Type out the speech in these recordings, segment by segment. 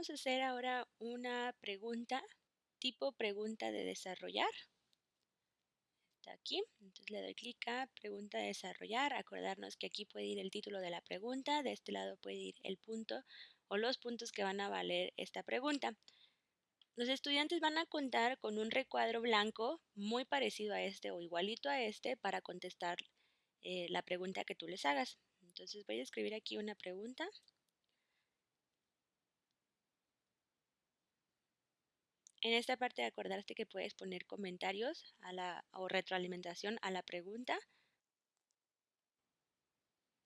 vamos a hacer ahora una pregunta, tipo pregunta de desarrollar. Está aquí, entonces le doy clic a pregunta de desarrollar. Acordarnos que aquí puede ir el título de la pregunta, de este lado puede ir el punto o los puntos que van a valer esta pregunta. Los estudiantes van a contar con un recuadro blanco muy parecido a este o igualito a este para contestar eh, la pregunta que tú les hagas. Entonces voy a escribir aquí una pregunta. En esta parte acordarte que puedes poner comentarios o retroalimentación a la pregunta.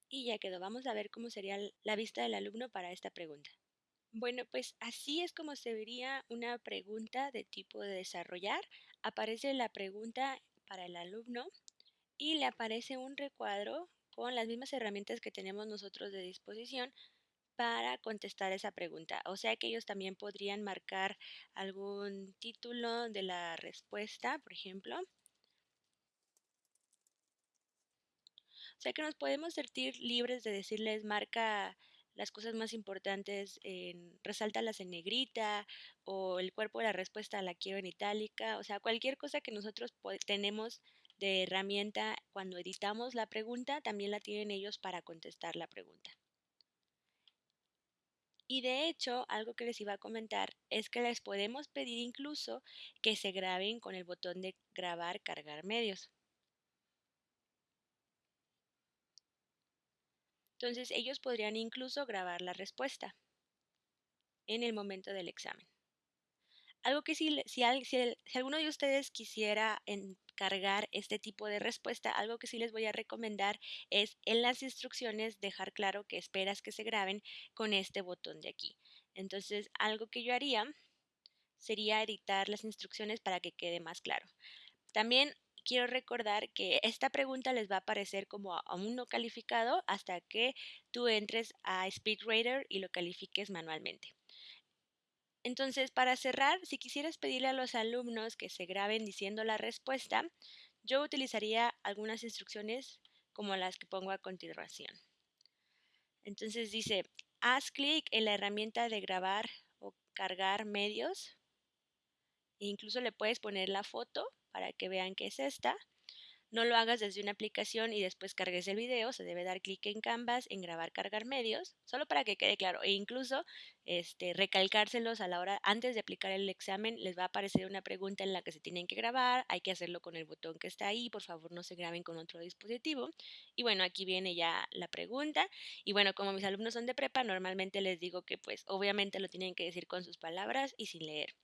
Y ya quedó. Vamos a ver cómo sería la vista del alumno para esta pregunta. Bueno, pues así es como se vería una pregunta de tipo de desarrollar. Aparece la pregunta para el alumno y le aparece un recuadro con las mismas herramientas que tenemos nosotros de disposición para contestar esa pregunta. O sea que ellos también podrían marcar algún título de la respuesta, por ejemplo. O sea que nos podemos sentir libres de decirles marca las cosas más importantes, en, resáltalas en negrita o el cuerpo de la respuesta la quiero en itálica, o sea, cualquier cosa que nosotros tenemos de herramienta cuando editamos la pregunta, también la tienen ellos para contestar la pregunta. Y de hecho, algo que les iba a comentar es que les podemos pedir incluso que se graben con el botón de grabar, cargar medios. Entonces ellos podrían incluso grabar la respuesta en el momento del examen. Algo que si, si, alguno de ustedes quisiera encargar este tipo de respuesta, algo que sí les voy a recomendar es en las instrucciones dejar claro que esperas que se graben con este botón de aquí. Entonces, algo que yo haría sería editar las instrucciones para que quede más claro. También quiero recordar que esta pregunta les va a aparecer como aún no calificado hasta que tú entres a SpeedRater y lo califiques manualmente. Entonces, para cerrar, si quisieras pedirle a los alumnos que se graben diciendo la respuesta, yo utilizaría algunas instrucciones como las que pongo a continuación. Entonces dice, haz clic en la herramienta de grabar o cargar medios. E incluso le puedes poner la foto para que vean que es esta. No lo hagas desde una aplicación y después cargues el video, se debe dar clic en Canvas, en grabar, cargar medios, solo para que quede claro. E incluso este, recalcárselos a la hora, antes de aplicar el examen, les va a aparecer una pregunta en la que se tienen que grabar, hay que hacerlo con el botón que está ahí, por favor no se graben con otro dispositivo. Y bueno, aquí viene ya la pregunta. Y bueno, como mis alumnos son de prepa, normalmente les digo que pues obviamente lo tienen que decir con sus palabras y sin leer.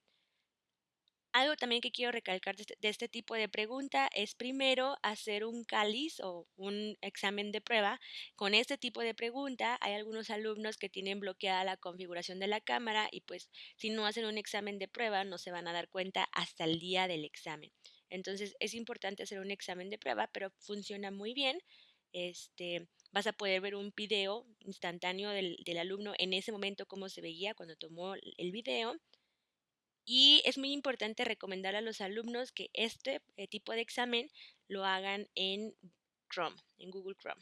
Algo también que quiero recalcar este, de este, tipo de pregunta es primero hacer un cáliz o un examen de prueba. Con este tipo de pregunta hay algunos alumnos que tienen bloqueada la configuración de la cámara y pues si no hacen un examen de prueba no se van a dar cuenta hasta el día del examen. Entonces es importante hacer un examen de prueba, pero funciona muy bien. Este, vas a poder ver un video instantáneo del, del alumno en ese momento cómo se veía cuando tomó el video y es muy importante recomendar a los alumnos que este eh, tipo de examen lo hagan en Chrome, en Google Chrome.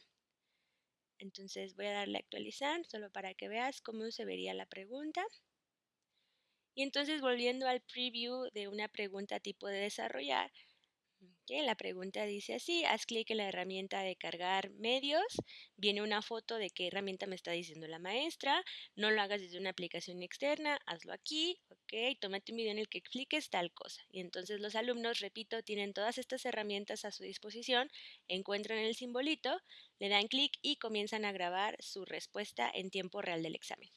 Entonces voy a darle a actualizar solo para que veas cómo se vería la pregunta. Y entonces volviendo al preview de una pregunta tipo de desarrollar, la pregunta dice así, haz clic en la herramienta de cargar medios, viene una foto de qué herramienta me está diciendo la maestra, no lo hagas desde una aplicación externa, hazlo aquí, ok, tómate un video en el que expliques tal cosa. Y entonces los alumnos, repito, tienen todas estas herramientas a su disposición, encuentran el simbolito, le dan clic y comienzan a grabar su respuesta en tiempo real del examen.